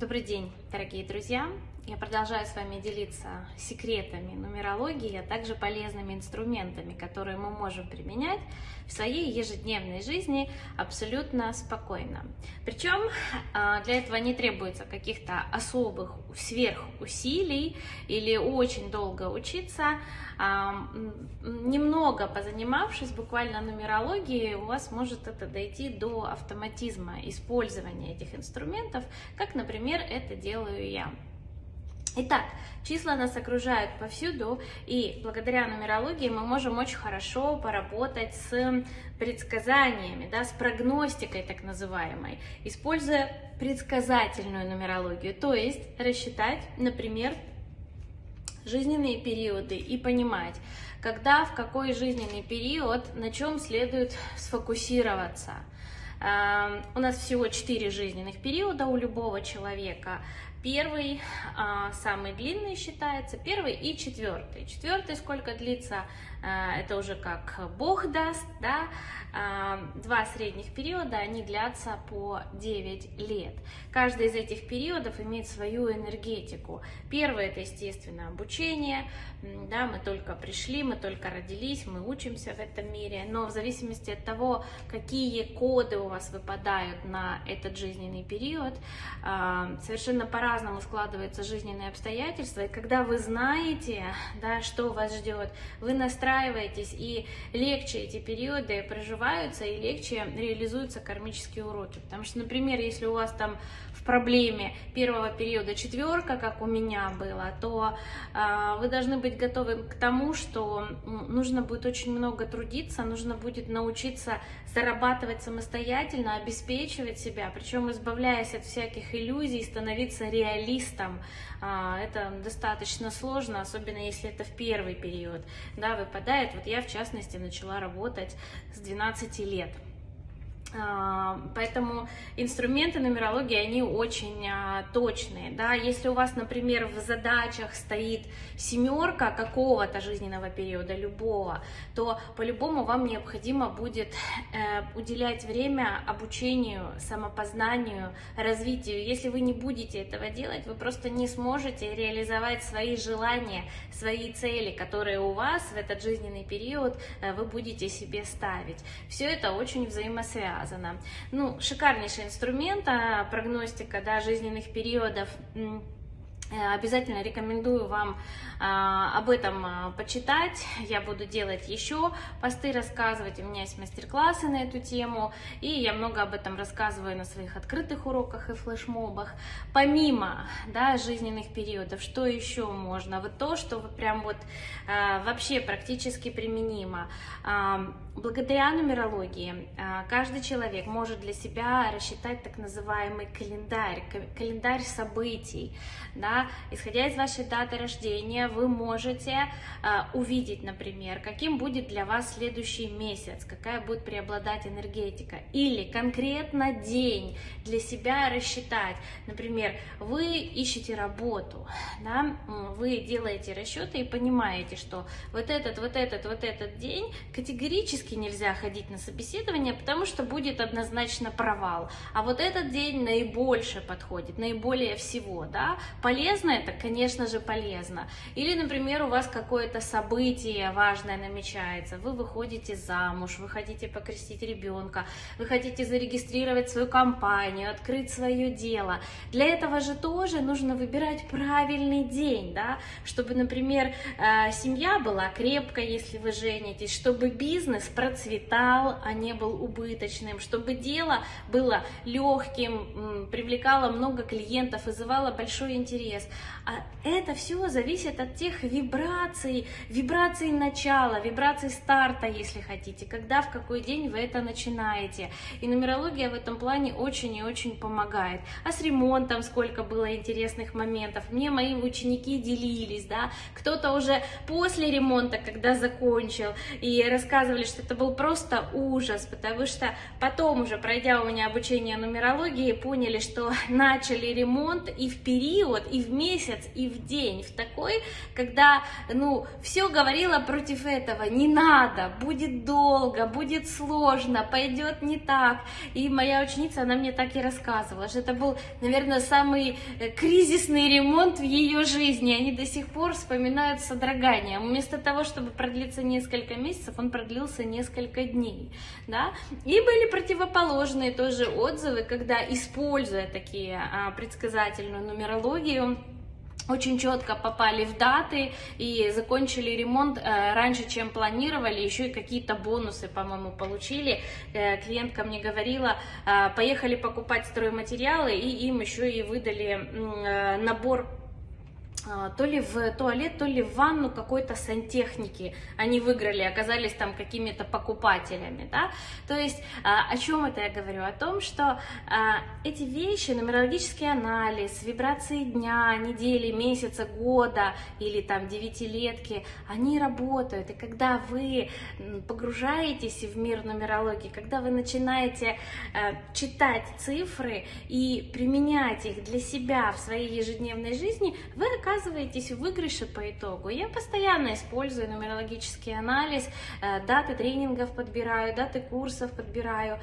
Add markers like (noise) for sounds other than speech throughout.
Добрый день, дорогие друзья! Я продолжаю с вами делиться секретами нумерологии, а также полезными инструментами, которые мы можем применять в своей ежедневной жизни абсолютно спокойно. Причем а, для этого не требуется каких-то особых сверхусилий или очень долго учиться. А, немного позанимавшись буквально нумерологией, у вас может это дойти до автоматизма использования этих инструментов, как, например, это делаю я. Итак, числа нас окружают повсюду, и благодаря нумерологии мы можем очень хорошо поработать с предсказаниями, да, с прогностикой так называемой, используя предсказательную нумерологию, то есть рассчитать, например, жизненные периоды и понимать, когда, в какой жизненный период, на чем следует сфокусироваться. Эм, у нас всего четыре жизненных периода у любого человека. Первый, а, самый длинный считается, первый и четвертый. Четвертый сколько длится, а, это уже как Бог даст, да. А, два средних периода, они длятся по 9 лет. Каждый из этих периодов имеет свою энергетику. Первый это, естественно, обучение, да, мы только пришли, мы только родились, мы учимся в этом мире, но в зависимости от того, какие коды у вас выпадают на этот жизненный период, совершенно по по-разному складываются жизненные обстоятельства, и когда вы знаете, да, что вас ждет, вы настраиваетесь, и легче эти периоды проживаются, и легче реализуются кармические уроки. Потому что, например, если у вас там в проблеме первого периода четверка, как у меня было, то э, вы должны быть готовы к тому, что нужно будет очень много трудиться, нужно будет научиться зарабатывать самостоятельно, обеспечивать себя, причем избавляясь от всяких иллюзий, становиться реалистом. Э, это достаточно сложно, особенно если это в первый период, да, выпадает. Вот я, в частности, начала работать с 12 лет. А, поэтому инструменты нумерологии, они очень а, точные. Да? Если у вас, например, в задачах стоит семерка какого-то жизненного периода, любого, то по-любому вам необходимо будет э, уделять время обучению, самопознанию, развитию. Если вы не будете этого делать, вы просто не сможете реализовать свои желания, свои цели, которые у вас в этот жизненный период э, вы будете себе ставить. Все это очень взаимосвязано связано. Ну, шикарнейший инструмент, а, прогностика да, жизненных периодов. Э, обязательно рекомендую вам а, об этом а, почитать. Я буду делать еще посты, рассказывать. У меня есть мастер-классы на эту тему. И я много об этом рассказываю на своих открытых уроках и флешмобах. Помимо да, жизненных периодов, что еще можно? Вот то, что прям вот а, вообще практически применимо. Благодаря нумерологии каждый человек может для себя рассчитать так называемый календарь, календарь событий. Да? Исходя из вашей даты рождения, вы можете а, увидеть, например, каким будет для вас следующий месяц, какая будет преобладать энергетика, или конкретно день для себя рассчитать. Например, вы ищете работу, да? вы делаете расчеты и понимаете, что вот этот, вот этот, вот этот день категорически нельзя ходить на собеседование, потому что будет однозначно провал. А вот этот день наибольше подходит, наиболее всего, да, полезно это, конечно же, полезно. Или, например, у вас какое-то событие важное намечается, вы выходите замуж, вы хотите покрестить ребенка, вы хотите зарегистрировать свою компанию, открыть свое дело. Для этого же тоже нужно выбирать правильный день, да, чтобы, например, э, семья была крепкой, если вы женитесь, чтобы бизнес процветал, а не был убыточным, чтобы дело было легким, привлекало много клиентов, вызывало большой интерес. А это все зависит от тех вибраций, вибраций начала, вибраций старта, если хотите, когда, в какой день вы это начинаете. И нумерология в этом плане очень и очень помогает. А с ремонтом сколько было интересных моментов. Мне мои ученики делились, да, кто-то уже после ремонта, когда закончил, и рассказывали, что это был просто ужас, потому что потом уже, пройдя у меня обучение нумерологии, поняли, что (laughs) начали ремонт и в период, и в месяц, и в день, в такой, когда, ну, все говорило против этого, не надо, будет долго, будет сложно, пойдет не так. И моя ученица, она мне так и рассказывала, что это был, наверное, самый э, кризисный ремонт в ее жизни. Они до сих пор вспоминают с содроганием. Вместо того, чтобы продлиться несколько месяцев, он продлился несколько дней. Да? И были противоположные тоже отзывы, когда, используя такие а, предсказательную нумерологию, очень четко попали в даты и закончили ремонт э, раньше, чем планировали, еще и какие-то бонусы, по-моему, получили. Э, клиентка мне говорила, э, поехали покупать стройматериалы, и им еще и выдали набор то ли в туалет, то ли в ванну какой-то сантехники они выиграли, оказались там какими-то покупателями, да, то есть а, о чем это я говорю? О том, что а, эти вещи, нумерологический анализ, вибрации дня, недели, месяца, года или там девятилетки, они работают, и когда вы погружаетесь в мир нумерологии, когда вы начинаете читать цифры и применять их для себя в своей ежедневной жизни, вы оказываетесь оказываетесь в выигрыше по итогу. Я постоянно использую нумерологический анализ, э, даты тренингов подбираю, даты курсов подбираю.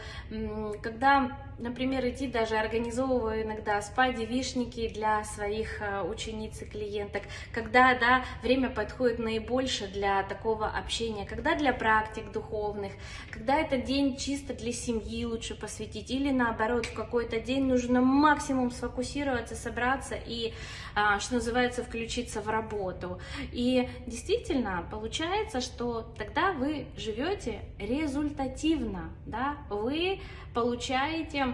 Когда например, идти даже организовываю иногда спа-девишники для своих э, учениц и клиенток, когда, да, время подходит наибольше для такого общения, когда для практик духовных, когда этот день чисто для семьи лучше посвятить, или наоборот, в какой-то день нужно максимум сфокусироваться, собраться и, а, что называется, включиться в работу. И действительно, получается, что тогда вы живете результативно, да, вы получаете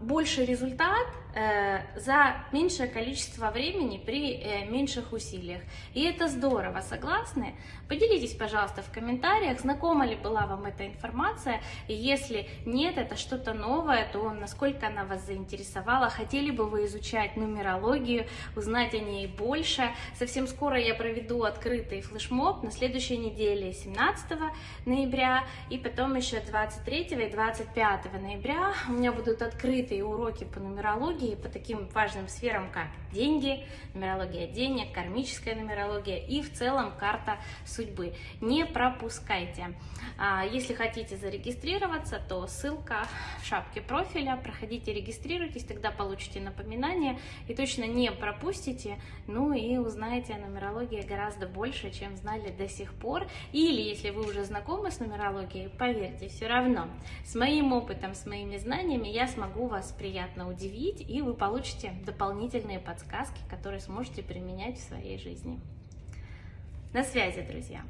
больше результат э, за меньшее количество времени при э, меньших усилиях. И это здорово, согласны? Поделитесь, пожалуйста, в комментариях, знакома ли была вам эта информация, и если нет, это что-то новое, то насколько она вас заинтересовала, хотели бы вы изучать нумерологию, узнать о ней больше. Совсем скоро я проведу открытый флешмоб на следующей неделе, 17 ноября, и потом еще 23 и 25 ноября у меня будут открытые уроки по нумерологии, по таким важным сферам, как деньги, нумерология денег, кармическая нумерология и в целом карта судьбы. Не пропускайте. А, если хотите зарегистрироваться, то ссылка в шапке профиля. Проходите, регистрируйтесь, тогда получите напоминание и точно не пропустите. Ну и узнаете о нумерологии гораздо больше, чем знали до сих пор. Или если вы уже знакомы с нумерологией, поверьте, все равно с моим опытом, с моими знаниями я смогу вас приятно удивить, и вы получите дополнительные подсказки, которые сможете применять в своей жизни. На связи, друзья!